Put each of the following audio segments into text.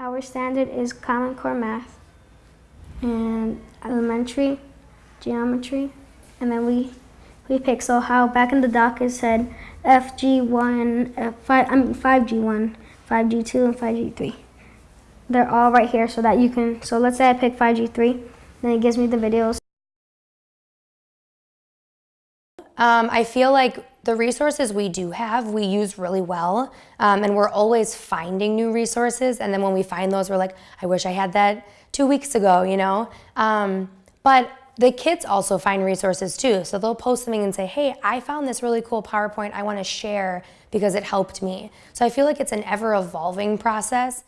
Our standard is Common Core Math and elementary geometry, and then we we pick. So how back in the doc it said FG1, F5, I mean 5G1, 5G2, and 5G3. They're all right here so that you can. So let's say I pick 5G3, then it gives me the videos. Um, I feel like the resources we do have, we use really well, um, and we're always finding new resources. And then when we find those, we're like, I wish I had that two weeks ago, you know? Um, but the kids also find resources too. So they'll post something and say, hey, I found this really cool PowerPoint I want to share because it helped me. So I feel like it's an ever evolving process.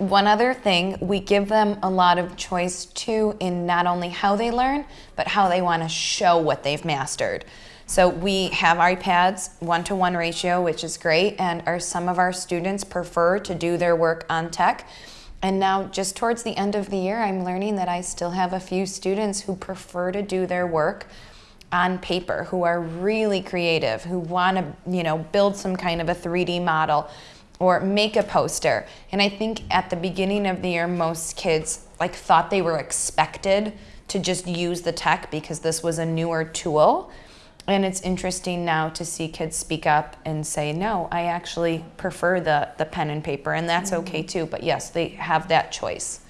One other thing, we give them a lot of choice too in not only how they learn, but how they want to show what they've mastered. So we have iPads, one-to-one -one ratio, which is great, and our, some of our students prefer to do their work on tech. And now just towards the end of the year, I'm learning that I still have a few students who prefer to do their work on paper, who are really creative, who want to, you know, build some kind of a 3D model or make a poster. And I think at the beginning of the year, most kids like thought they were expected to just use the tech because this was a newer tool. And it's interesting now to see kids speak up and say, no, I actually prefer the, the pen and paper, and that's okay mm-hmm. too. But yes, they have that choice.